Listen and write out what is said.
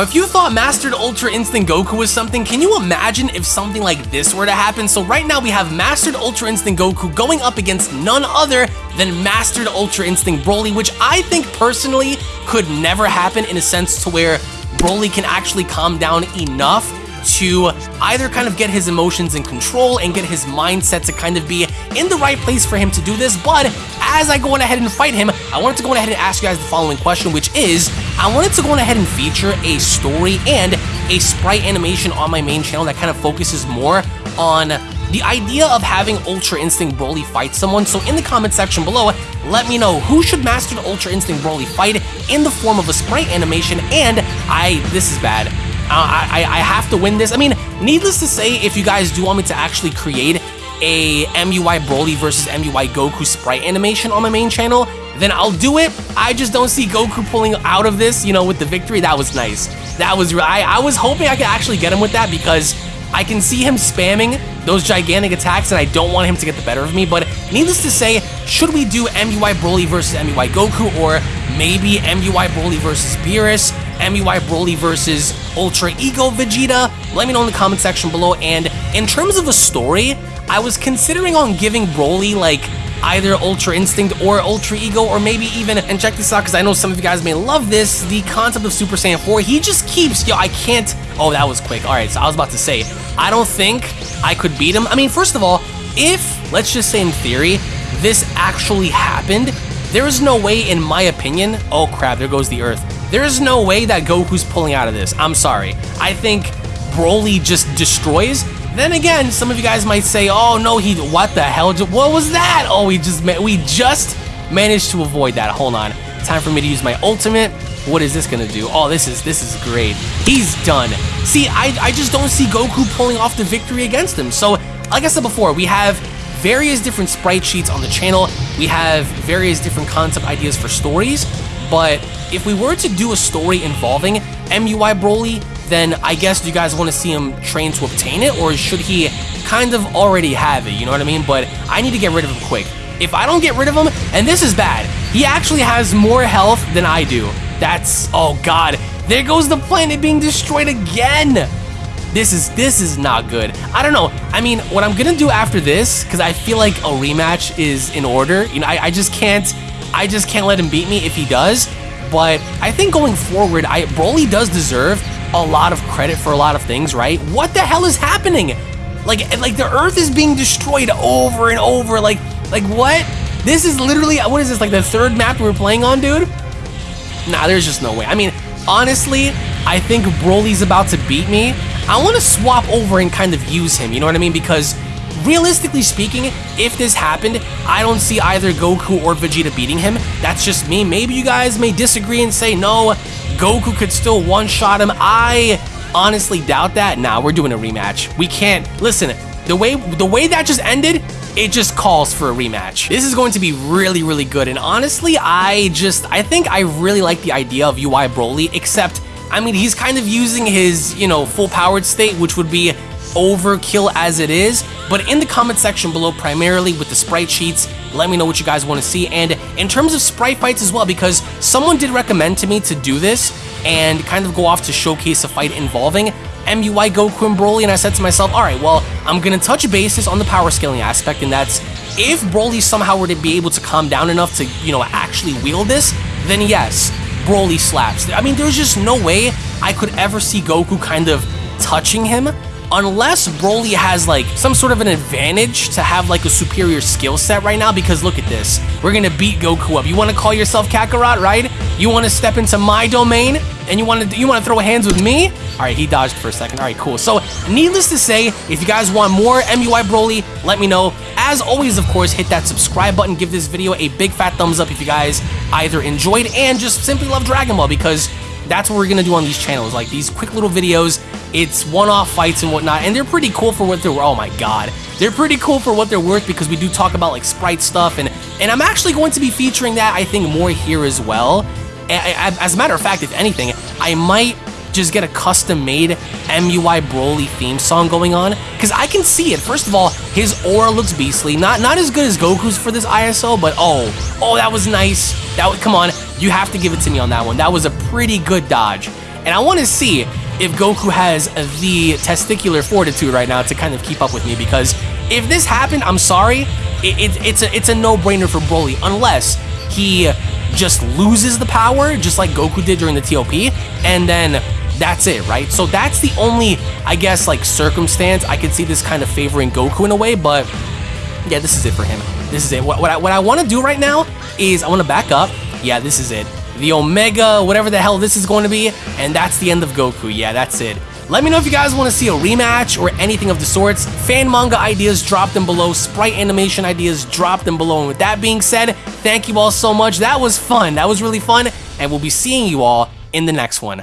Now, if you thought Mastered Ultra Instinct Goku was something, can you imagine if something like this were to happen? So right now we have Mastered Ultra Instinct Goku going up against none other than Mastered Ultra Instinct Broly, which I think personally could never happen in a sense to where Broly can actually calm down enough to either kind of get his emotions in control and get his mindset to kind of be in the right place for him to do this. But as I go on ahead and fight him, I wanted to go on ahead and ask you guys the following question, which is, I wanted to go on ahead and feature a story and a sprite animation on my main channel that kind of focuses more on the idea of having Ultra Instinct Broly fight someone. So in the comment section below, let me know who should Master the Ultra Instinct Broly fight in the form of a sprite animation. And I, this is bad. Uh, I, I have to win this. I mean, needless to say, if you guys do want me to actually create a MUI Broly versus MUI Goku sprite animation on my main channel, then I'll do it. I just don't see Goku pulling out of this, you know, with the victory. That was nice. That was, I, I was hoping I could actually get him with that because I can see him spamming those gigantic attacks and I don't want him to get the better of me, but needless to say, should we do MUI Broly versus MUI Goku or maybe MUI Broly versus Beerus, MUI Broly versus Ultra Ego Vegeta? Let me know in the comment section below, and in terms of a story, I was considering on giving Broly like either Ultra Instinct or Ultra Ego, or maybe even, and check this out, because I know some of you guys may love this, the concept of Super Saiyan 4, he just keeps, yo, I can't, oh, that was quick. All right, so I was about to say, I don't think I could beat him. I mean, first of all, if, let's just say in theory, this actually happened, there is no way, in my opinion, oh crap, there goes the Earth. There is no way that Goku's pulling out of this. I'm sorry. I think Broly just destroys then again, some of you guys might say, "Oh no, he what the hell? What was that? Oh, we just we just managed to avoid that. Hold on, time for me to use my ultimate. What is this gonna do? Oh, this is this is great. He's done. See, I I just don't see Goku pulling off the victory against him. So, like I said before, we have various different sprite sheets on the channel. We have various different concept ideas for stories. But if we were to do a story involving MUI Broly, then I guess you guys want to see him train to obtain it, or should he kind of already have it, you know what I mean? But I need to get rid of him quick. If I don't get rid of him, and this is bad, he actually has more health than I do. That's, oh god, there goes the planet being destroyed again. This is, this is not good. I don't know, I mean, what I'm gonna do after this, because I feel like a rematch is in order, you know, I, I just can't, I just can't let him beat me if he does, but I think going forward, I Broly does deserve a lot of credit for a lot of things, right? What the hell is happening? Like, like the Earth is being destroyed over and over. Like, like what? This is literally what is this? Like the third map we're playing on, dude? Nah, there's just no way. I mean, honestly, I think Broly's about to beat me. I want to swap over and kind of use him. You know what I mean? Because realistically speaking, if this happened, I don't see either Goku or Vegeta beating him. That's just me. Maybe you guys may disagree and say, no, Goku could still one-shot him. I honestly doubt that. Nah, we're doing a rematch. We can't. Listen, the way the way that just ended, it just calls for a rematch. This is going to be really, really good. And honestly, I just, I think I really like the idea of UI Broly, except, I mean, he's kind of using his, you know, full powered state, which would be overkill as it is, but in the comment section below, primarily with the sprite sheets, let me know what you guys want to see. And in terms of sprite fights as well, because someone did recommend to me to do this and kind of go off to showcase a fight involving MUI Goku and Broly, and I said to myself, all right, well, I'm to touch bases on the power scaling aspect, and that's if Broly somehow were to be able to calm down enough to, you know, actually wield this, then yes, Broly slaps. I mean, there's just no way I could ever see Goku kind of touching him unless Broly has like some sort of an advantage to have like a superior skill set right now because look at this. We're gonna beat Goku up. You wanna call yourself Kakarot, right? You wanna step into my domain and you wanna you wanna throw hands with me? Alright, he dodged for a second. Alright, cool. So needless to say, if you guys want more MUI Broly, let me know. As always, of course, hit that subscribe button, give this video a big fat thumbs up if you guys either enjoyed and just simply love Dragon Ball because that's what we're gonna do on these channels, like these quick little videos. It's one-off fights and whatnot, and they're pretty cool for what they're. Oh my god, they're pretty cool for what they're worth because we do talk about like sprite stuff, and and I'm actually going to be featuring that I think more here as well. As a matter of fact, if anything, I might just get a custom-made MUI Broly theme song going on because I can see it. First of all, his aura looks beastly. Not not as good as Goku's for this ISO, but oh, oh, that was nice. That come on, you have to give it to me on that one. That was a pretty good dodge. and I want to see if Goku has the testicular fortitude right now to kind of keep up with me because if this happened, I'm sorry, it, it, it's a it's a no-brainer for Broly unless he just loses the power just like Goku did during the TOP and then that's it, right? So that's the only, I guess, like circumstance I could see this kind of favoring Goku in a way, but yeah, this is it for him. This is it. What, what I, what I want to do right now is I want to back up. Yeah, this is it. The Omega, whatever the hell this is going to be, and that's the end of Goku. Yeah, that's it. Let me know if you guys want to see a rematch or anything of the sorts. Fan manga ideas, drop them below. Sprite animation ideas, drop them below. And with that being said, thank you all so much. That was fun. That was really fun. And we'll be seeing you all in the next one.